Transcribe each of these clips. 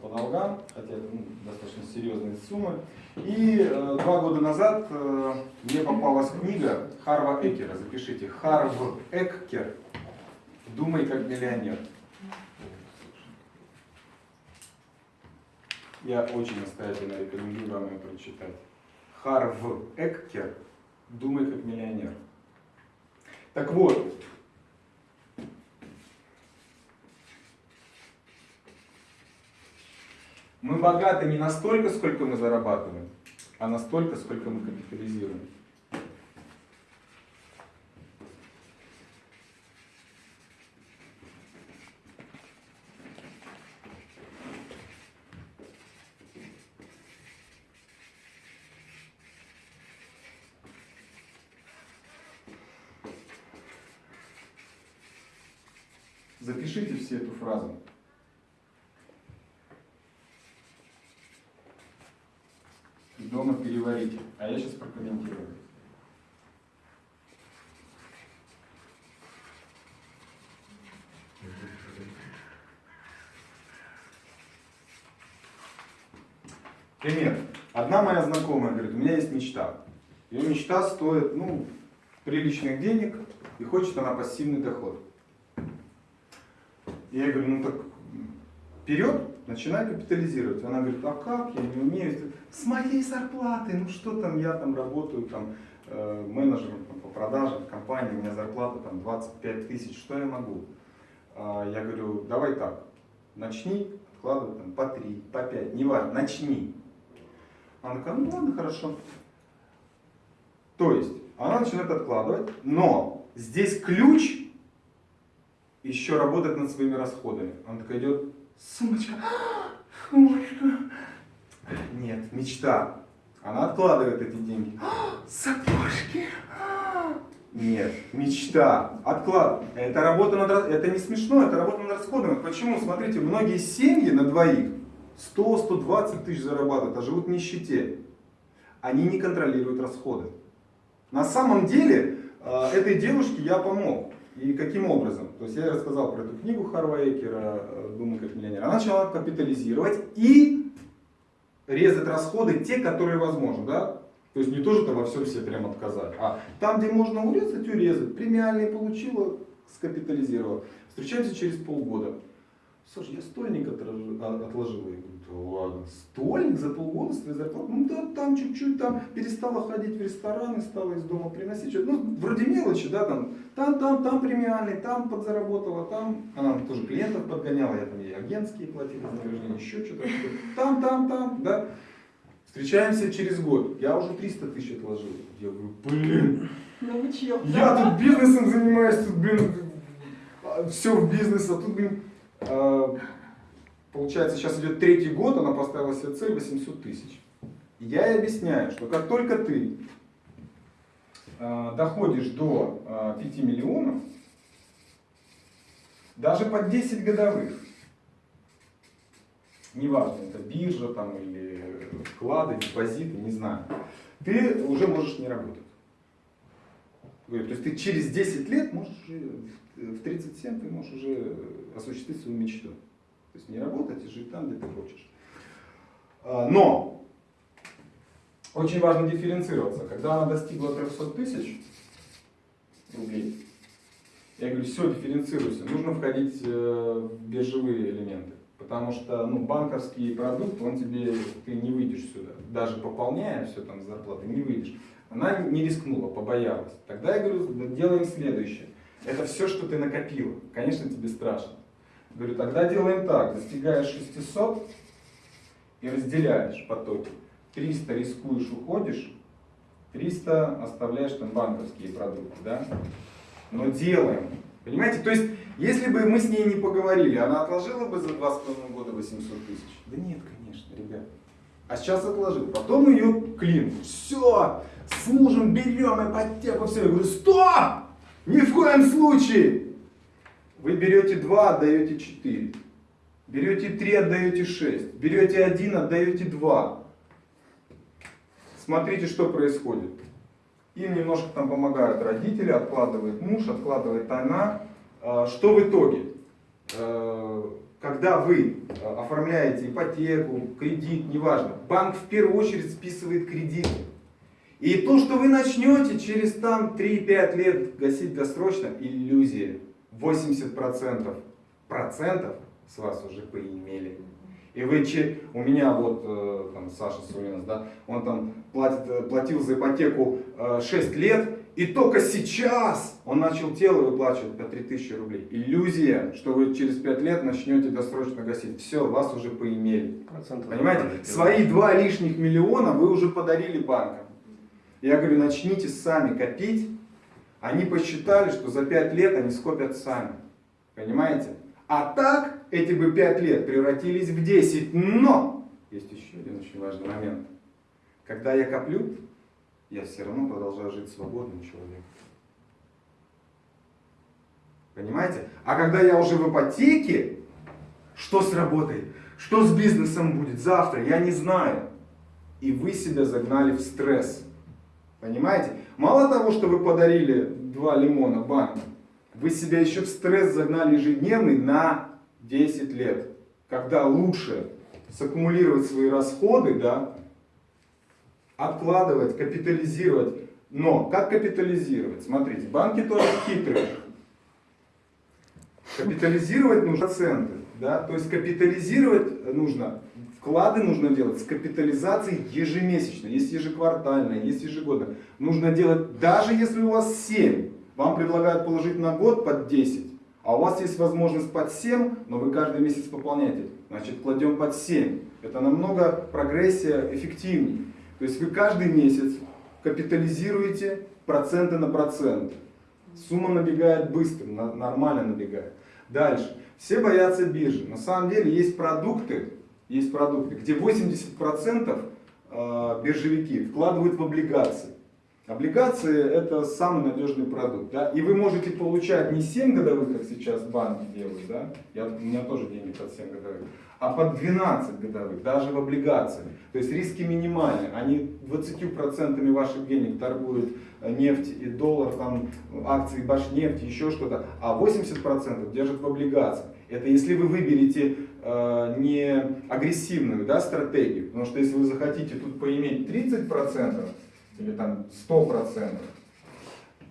по долгам, хотя это ну, достаточно серьезные суммы. И э, два года назад э, мне попалась книга Харва Экера, запишите, Харв Эккер «Думай как миллионер». Я очень настоятельно рекомендую вам ее прочитать. Харв Эккер «Думай как миллионер». Так вот, мы богаты не настолько, сколько мы зарабатываем, а настолько, сколько мы капитализируем. Запишите все эту фразу. И дома переварите. А я сейчас прокомментирую. Пример. Одна моя знакомая говорит, у меня есть мечта. Ее мечта стоит, ну, приличных денег, и хочет она пассивный доход. Я ей говорю, ну так вперед, начинай капитализировать. Она говорит, а как, я не умею. С моей зарплаты, ну что там, я там работаю там э, менеджером там, по продажам в компании, у меня зарплата там 25 тысяч, что я могу? А, я говорю, давай так, начни откладывать там по 3, по 5, не важно, начни. Она такая, ну ладно, хорошо. То есть, она начинает откладывать, но здесь ключ еще работать над своими расходами. Она такая идет, сумочка, сумочка. Нет, мечта. Она откладывает эти деньги. Сапожки. Нет, мечта. Отклад. Это работа над Это не смешно, это работа над расходами. Почему? Смотрите, многие семьи на двоих 100-120 тысяч зарабатывают, а живут в нищете. Они не контролируют расходы. На самом деле, э, этой девушке я помог. И каким образом? То есть я рассказал про эту книгу Харва Экера «Думай как миллионер». Она начала капитализировать и резать расходы, те, которые возможны. Да? То есть не тоже там во всем себе прям отказать, а там, где можно урезать, урезать. Премиальные получила, скапитализировала. Встречаемся через полгода. Слушай, я стольник а, отложила. Я говорю, да ладно, стольник за полгода своей зарплаты? Ну да, там чуть-чуть, там перестала ходить в рестораны, стала из дома приносить что-то. Ну, вроде мелочи, да, там, там, там, там премиальный, там подзаработала, там, она тоже клиентов подгоняла, я там ей агентские платила вознаграждение, еще что-то. Там, там, там, да. Встречаемся через год. Я уже 300 тысяч отложил. Я говорю, блин, ну, я тут бизнесом занимаюсь, тут, блин, все в бизнес, а тут, блин, получается, сейчас идет третий год, она поставила себе цель 800 тысяч. Я ей объясняю, что как только ты а, доходишь до 5 а, миллионов, даже под 10 годовых, неважно, это биржа там или вклады, депозиты, не знаю, ты уже можешь не работать. То есть ты через 10 лет можешь в 37 ты можешь уже осуществить свою мечту. То есть не работать и жить там, где ты хочешь. А, но очень важно дифференцироваться. Когда она достигла 300 тысяч рублей, я говорю, все, дифференцируйся. Нужно входить э, в биржевые элементы. Потому что ну, банковский продукт, он тебе, ты не выйдешь сюда. Даже пополняя все там зарплаты, не выйдешь. Она не рискнула, побоялась. Тогда я говорю, делаем следующее. Это все, что ты накопил. Конечно, тебе страшно. Говорю, тогда делаем так. Достигаешь 600 и разделяешь потоки. 300 рискуешь, уходишь. 300 оставляешь там банковские продукты. Да? Но делаем. Понимаете? То есть, если бы мы с ней не поговорили, она отложила бы за 2,5 года 800 тысяч? Да нет, конечно, ребят. А сейчас отложил. Потом ее клин. Все, с мужем берем ипотеку, все. Я говорю, стоп! Ни в коем случае! Вы берете 2, отдаете 4. Берете 3, отдаете 6. Берете 1, отдаете 2. Смотрите, что происходит. Им немножко там помогают родители, откладывает муж, откладывает она. А, что в итоге? А, когда вы э, оформляете ипотеку, кредит, неважно, банк в первую очередь списывает кредит. И то, что вы начнете через там 3-5 лет гасить досрочно, иллюзия. 80% процентов с вас уже поимели. И вы, у меня вот э, там Саша Сулинас, да, он там платит, э, платил за ипотеку 6 лет, и только сейчас он начал тело выплачивать по 3000 рублей. Иллюзия, что вы через 5 лет начнете досрочно гасить. Все, вас уже поимели. Процентов Понимаете? Свои 2 лишних миллиона вы уже подарили банкам. Я говорю, начните сами копить. Они посчитали, что за 5 лет они скопят сами. Понимаете? А так эти бы 5 лет превратились в 10. Но есть еще один очень важный момент. Когда я коплю, я все равно продолжаю жить свободным человеком. Понимаете? А когда я уже в ипотеке, что сработает? Что с бизнесом будет завтра? Я не знаю. И вы себя загнали в стресс. Понимаете? Мало того, что вы подарили два лимона банку, вы себя еще в стресс загнали ежедневный на 10 лет. Когда лучше саккумулировать свои расходы, да, откладывать, капитализировать. Но как капитализировать? Смотрите, банки тоже хитрые. Капитализировать нужно проценты. Да? То есть капитализировать нужно, вклады нужно делать с капитализацией ежемесячно. Есть ежеквартально, есть ежегодно. Нужно делать, даже если у вас 7, вам предлагают положить на год под 10, а у вас есть возможность под 7, но вы каждый месяц пополняете. Значит, кладем под 7. Это намного прогрессия эффективнее. То есть вы каждый месяц капитализируете проценты на процент. Сумма набегает быстро, нормально набегает. Дальше. Все боятся биржи. На самом деле есть продукты, есть продукты, где 80% э, биржевики вкладывают в облигации. Облигации это самый надежный продукт. Да? И вы можете получать не 7 годовых, как сейчас банки делают, да? Я, у меня тоже деньги под 7 годовых, а под 12 годовых, даже в облигациях. То есть риски минимальны. Они 20% ваших денег торгуют э, нефть и доллар, там, акции Башнефти, еще что-то, а 80% держат в облигациях. Это если вы выберете э, не агрессивную да, стратегию, потому что если вы захотите тут поиметь 30%, или там 100%,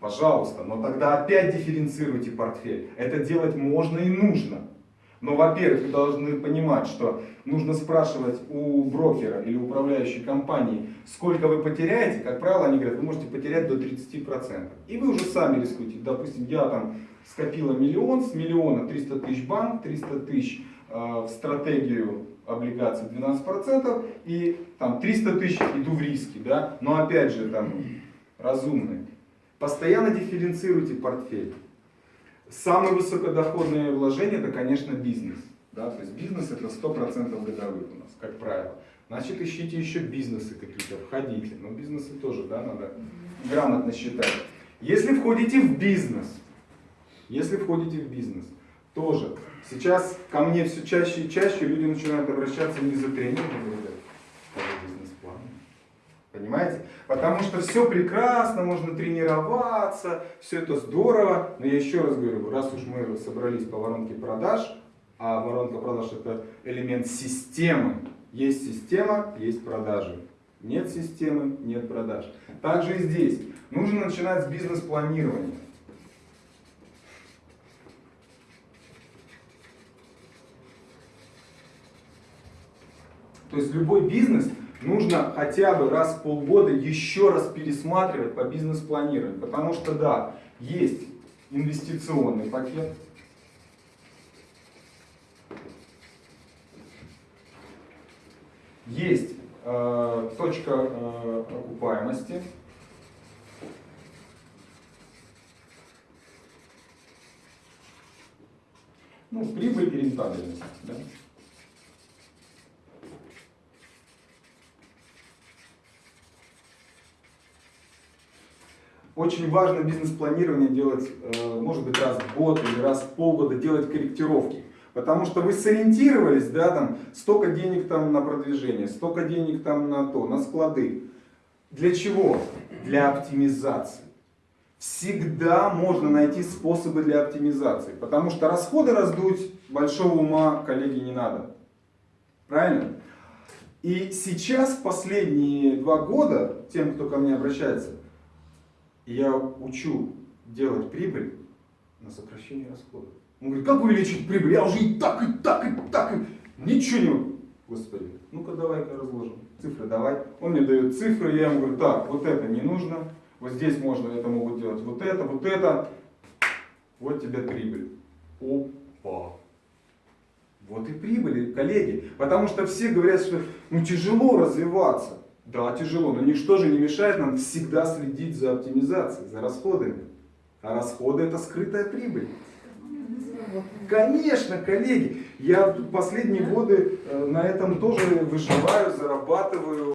пожалуйста, но тогда опять дифференцируйте портфель. Это делать можно и нужно. Но, во-первых, вы должны понимать, что нужно спрашивать у брокера или управляющей компании, сколько вы потеряете. Как правило, они говорят, вы можете потерять до 30%. И вы уже сами рискуете. Допустим, я там скопила миллион, с миллиона 300 тысяч банк, 300 тысяч э, в стратегию облигаций 12% и там 300 тысяч иду в риски, да, но опять же там разумные. Постоянно дифференцируйте портфель. Самое высокодоходное вложение это, конечно, бизнес. Да? То есть бизнес это 100% годовых у нас, как правило. Значит, ищите еще бизнесы какие-то, входите. Но бизнесы тоже, да, надо грамотно считать. Если входите в бизнес, если входите в бизнес, тоже. Сейчас ко мне все чаще и чаще люди начинают обращаться не за тренингом, а бизнес-план. Понимаете? Потому что все прекрасно, можно тренироваться, все это здорово. Но я еще раз говорю, раз уж мы собрались по воронке продаж, а воронка продаж это элемент системы. Есть система, есть продажи. Нет системы, нет продаж. Также и здесь. Нужно начинать с бизнес-планирования. То есть любой бизнес нужно хотя бы раз в полгода еще раз пересматривать по бизнес-планированию. Потому что да, есть инвестиционный пакет, есть э, точка э, окупаемости, ну, прибыль и рентабельность. Да? Очень важно бизнес-планирование делать, э, может быть, раз в год или раз в полгода, делать корректировки. Потому что вы сориентировались, да, там, столько денег там на продвижение, столько денег там на то, на склады. Для чего? Для оптимизации. Всегда можно найти способы для оптимизации. Потому что расходы раздуть большого ума, коллеги, не надо. Правильно? И сейчас, последние два года, тем, кто ко мне обращается, я учу делать прибыль на сокращение расходов. Он говорит, как увеличить прибыль? Я уже и так, и так, и так, и ничего не могу. Господи, ну-ка давай-ка разложим. Цифры давай. Он мне дает цифры, я ему говорю, так, вот это не нужно, вот здесь можно, это могут делать вот это, вот это. Вот тебе прибыль. Опа. Вот и прибыли, коллеги. Потому что все говорят, что ну тяжело развиваться. Да, тяжело, но ничто же не мешает нам всегда следить за оптимизацией, за расходами. А расходы это скрытая прибыль. Конечно, коллеги, я последние годы э, на этом тоже выживаю, зарабатываю.